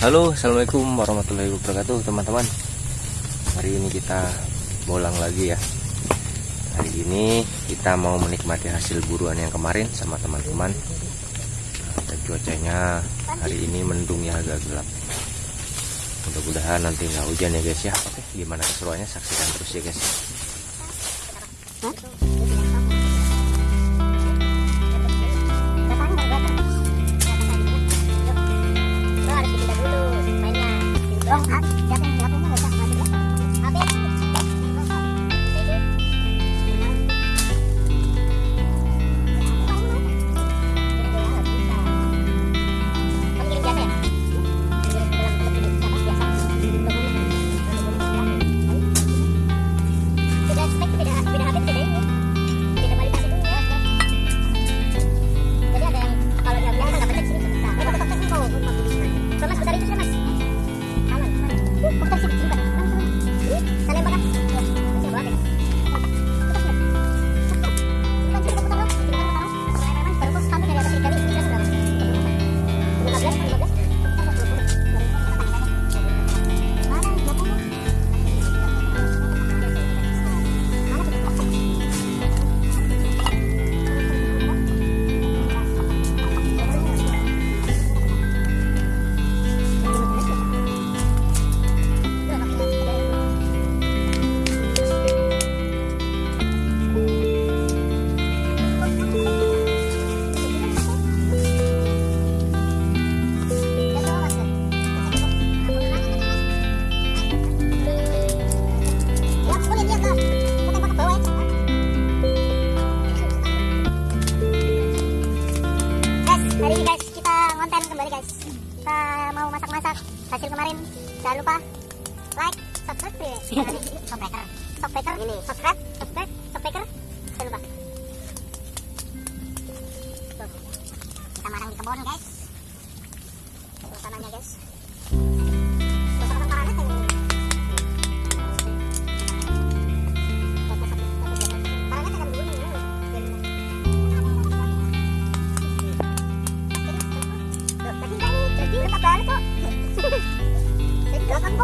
Halo assalamualaikum warahmatullahi wabarakatuh teman-teman. Hari ini kita bolang lagi ya. Hari ini kita mau menikmati hasil buruan yang kemarin sama teman-teman. Nah, Cuacanya hari ini mendung ya, agak gelap. Mudah-mudahan nanti nggak hujan ya guys ya. Oke gimana keseruannya? Saksikan terus ya guys.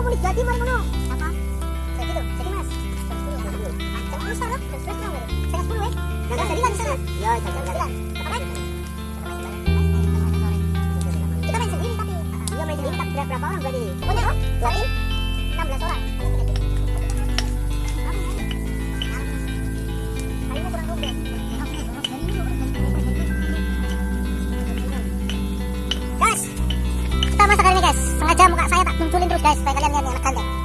police, Jati Marmano. sengaja sengaja muka saya tak munculin terus guys supaya kalian lihat yang elegan ya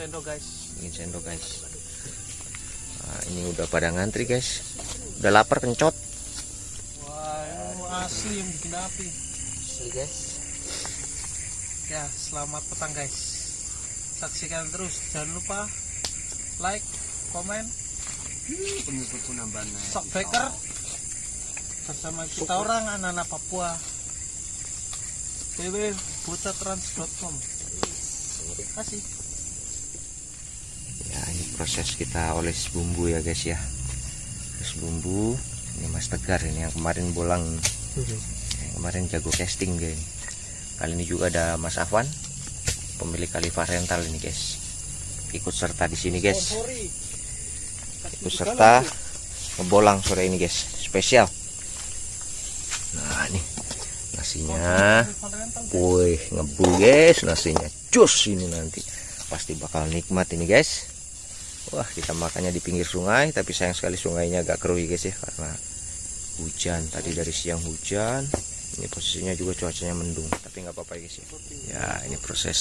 sendok guys. Bikin sendok guys. Nah, ini udah pada ngantri guys. Udah lapar kencot. Wah asli yang bikin api. Asli guys. Ya selamat petang guys. Saksikan terus. Jangan lupa like komen. Pengikut penambahan subscriber bersama kita orang anak-anak Papua. Www.bocatrans.com terima kasih proses kita oles bumbu ya guys ya. Oles bumbu. Ini mas tegar ini yang kemarin bolang. Yang kemarin jago casting guys. Kali ini juga ada mas Afwan pemilik Khalifah Rental ini guys. Ikut serta di sini guys. Ikut serta ngebolang sore ini guys. Spesial. Nah ini nasinya. Wih ngebu guys nasinya. Cus ini nanti. Pasti bakal nikmat ini guys wah kita makannya di pinggir sungai tapi sayang sekali sungainya agak keruh ya guys ya karena hujan. Tadi dari siang hujan ini posisinya juga cuacanya mendung tapi nggak apa-apa ya guys ya. Ya ini proses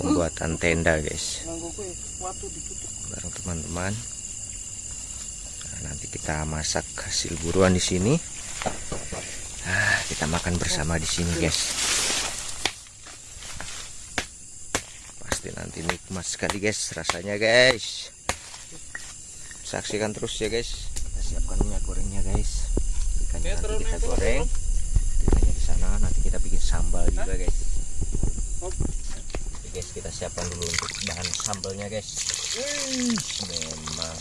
pembuatan tenda guys. Bareng teman-teman. Nah, nanti kita masak hasil buruan di sini. Ah, kita makan bersama di sini guys pasti nanti nikmat sekali guys rasanya guys. Saksikan terus ya guys. Kita siapkan minyak gorengnya guys. Ikannya nanti kita goreng. ikannya di sana nanti kita bikin sambal juga guys. Oke guys kita siapkan dulu untuk bahan sambalnya guys. Memang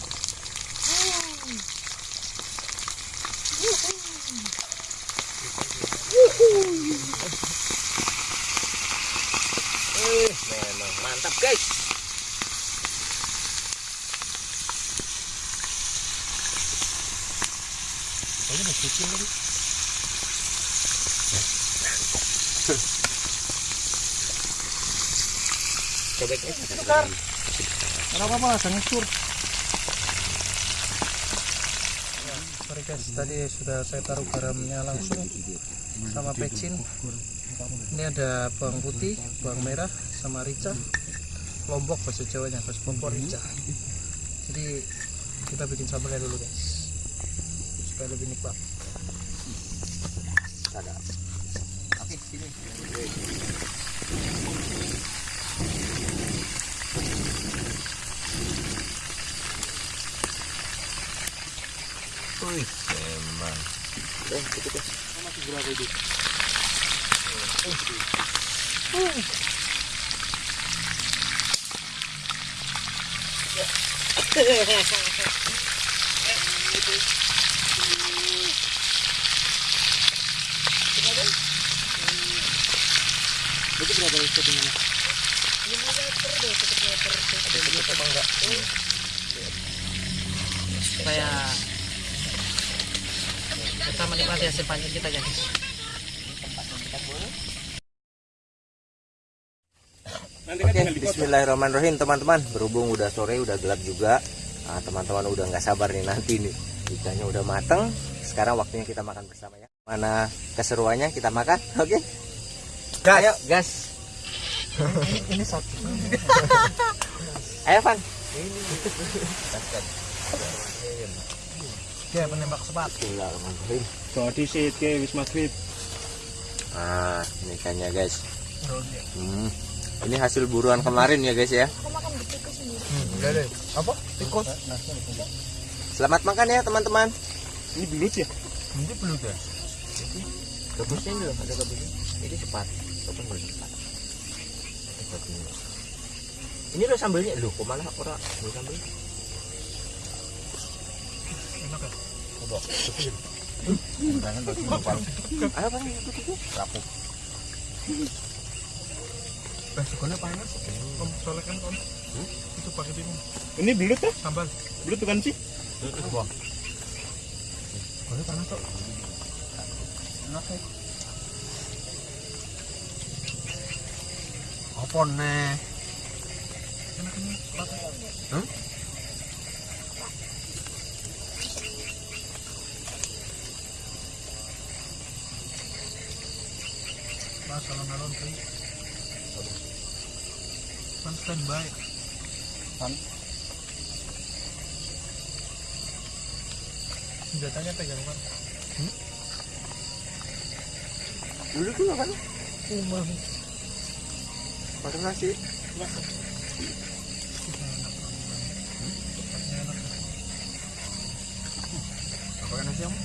Eh, memang mantap guys. Kayaknya mau kecil tadi. Cobek guys. Tukar. Kenapa malah sangat sur? Sorry guys, tadi sudah saya taruh garamnya langsung sama pecin. Ini ada bawang putih, bawang merah, sama rica. Lombok bahasa Jawanya, bahasa Pompor rica. Jadi kita bikin sambalnya dulu guys, supaya lebih nikmat. Oke, sini. Wih, memang. Eh, cukup guys. Masih berapa itu? Itu berapa ya settingannya? Supaya kita menikmati hasil panen kita guys. Oke, Bismillahirrahmanirrahim teman-teman. Berhubung udah sore, udah gelap juga. Nah, teman-teman udah nggak sabar nih nanti nih ikannya udah mateng. Sekarang waktunya kita makan bersama ya. Mana keseruannya kita makan? Oke. Gas. Ayo, gas. Ini satu. Ayo, Van. Ya penembak sepat. Bismillahirrahmanirrahim. Tadi sih ke wis maghrib. Nah, ini ikannya guys. Hmm. Ini hasil buruan kemarin ya guys ya. Deh. Apa? Tikus. Selamat makan ya teman-teman. Ini belut ya? Ini belum ya. Gabusnya ini loh, ada gabusnya. Ini cepat. Kapan boleh ini. Loh sambelnya. Loh, kok malah orang loh sambel? Enak ya? Ayo bang, itu itu. Rapuh. Basikonya panas. Om, soalnya kan om. Itu pakai ini Ini belut ya? sambal. Belut bukan sih? Soalnya panas kok. Apa? Mas, alon-alon sih. Kan standby. Kan? Senjatanya pegang kan? Dulu tuh kan. Pakai nasi. Apa kan nasi kamu?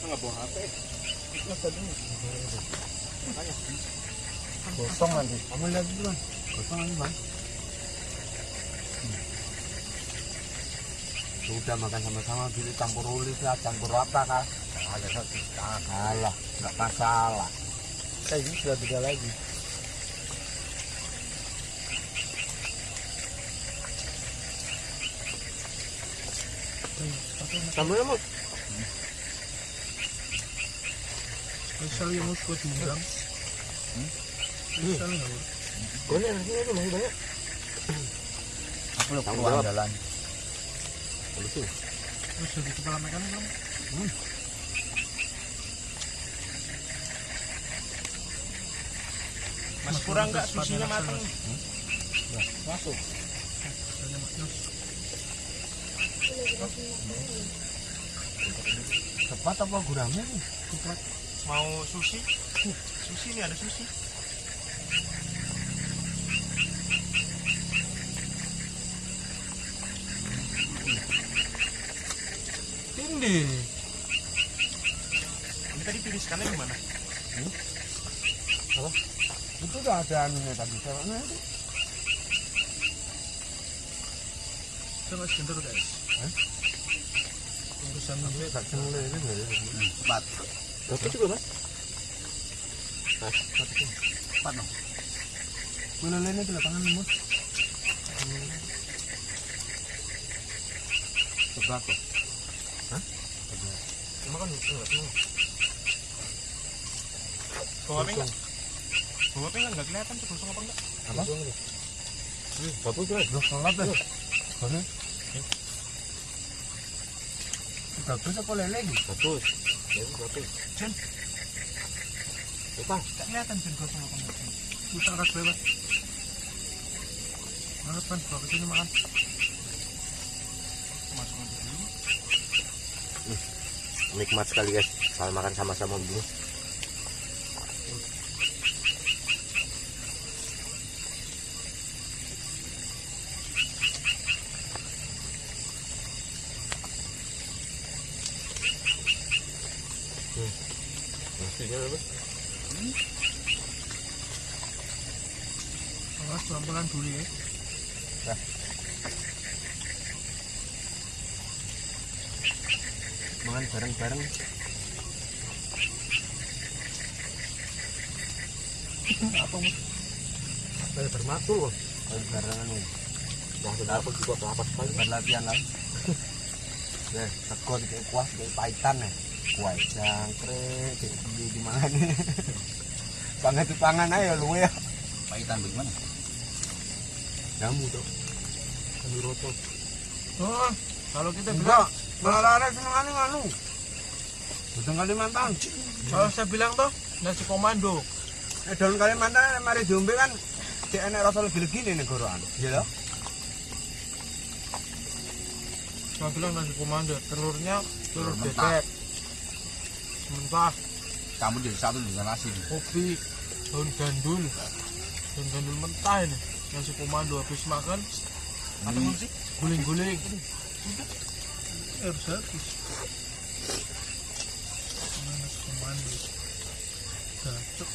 Enggak bawa HP. Gosong nanti. Kamu lihat dulu kan. Gosong nanti bang. Sudah makan sama-sama gini campur ulis lah, campur apa kah? Ada satu kalah, nggak masalah. Kayak ini sudah beda lagi. Kamu ya, Mus? Misal yang mus buat nggak? Boleh nasi itu masih banyak. Aku lo keluar jalan. Terus kepala belum? Mas kurang nggak susinya matang? Masuk. Misalnya Mas Yus. Cepat apa gurame nih? Mau sushi? Sushi nih ada sushi. Tindi. Ini tadi tiriskannya di mana? Itu udah ada anunya tadi. Caranya itu. Coba sebentar guys. Urusan gue Tak cengle ini ya? Cepat. Tapi juga, Mas. Cepat dong. Mana lainnya di lapangan? Sebelah kok. Cuma kan enggak semua. Bawa apa enggak? Bawa enggak? Nggak kelihatan tuh gosong apa enggak? Apa? Bagus, Mas. Loh, sholat deh. Mana? Bagus apa lele lagi? Bagus. Ya, bagus. Jen. Apa? Nggak kelihatan gosong apa enggak. Bisa ras bebas. Mana pan? Makan. Dulu. Nikmat sekali, guys. Kalau makan sama-sama begini. Hmm. Awas pelan-pelan dulu ya. Makan bareng-bareng. Apa mus? Kayak bermatul loh. Kayak barengan nih. Maksud aku juga kelapa sekali. Berlatihan lah. Ya, teko di kuas kayak paitan ya. Kuai jangkrik, kayak di di mana nih? Banget di pangan aja lu ya. Paitan bagaimana? Jamu tuh. Kami roto. Oh, kalau kita bilang, Enggak, malah ada seneng nganu. Betul Kalimantan. kalau saya bilang tuh nasi komando. Eh, daun Kalimantan mari diombe kan cek enek rasa lebih legi nih negoraan. Iya loh. Saya bilang nasi komando. Telurnya telur bebek. Mentah, Kamu jadi satu dengan nasi. kopi, daun gandul. Daun gandul mentah ini. Nasi komando habis makan Apa sih? Guling-guling. air habis mana komando cocok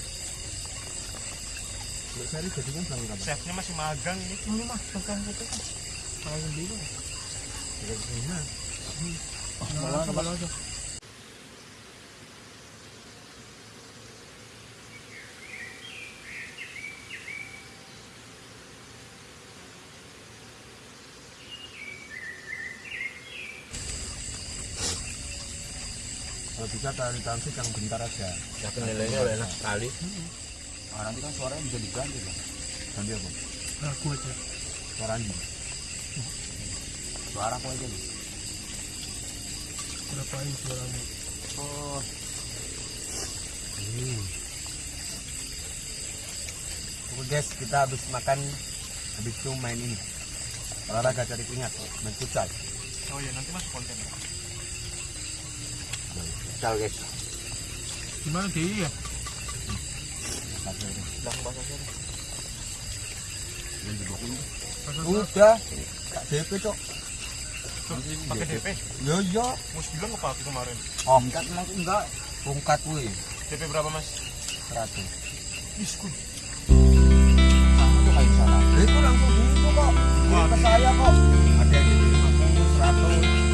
Biasanya jadi kan bilang kapan? Chefnya masih magang ini. ini mah pegang itu kan kalau sendiri Malah malah aja Kalau bisa tali transit yang bentar aja. Ya penilaiannya udah enak sekali. Nah, nanti kan suaranya bisa diganti kan. Ganti apa? aku aja Suara anjing. Suara aku aja nih. berapain suaramu Oh. Hmm. Oke guys, kita habis makan, habis itu main ini. Olahraga cari keringat, main futsal. Oh iya, nanti masuk konten. Misal guys. gimana dia ya Udah, gak DP cok. Pakai DP. Yo yo. Mus bilang apa aku kemarin? Oh, enggak enggak enggak. Tungkat wih, DP berapa mas? 100. Diskun. Sama tuh kayak sana. Itu langsung gitu kok. Kirim ke saya kok. Ada yang di 50, 100.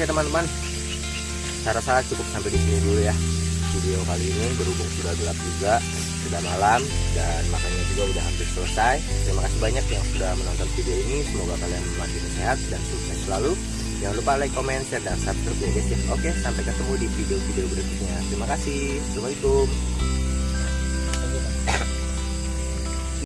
Oke teman-teman, saya rasa cukup sampai di sini dulu ya video kali ini berhubung sudah gelap juga, sudah malam dan makannya juga udah hampir selesai. Terima kasih banyak yang sudah menonton video ini. Semoga kalian masih sehat dan sukses selalu. Jangan lupa like, comment, share, dan subscribe ya guys ya. Oke, sampai ketemu di video-video berikutnya. Terima kasih. Assalamualaikum.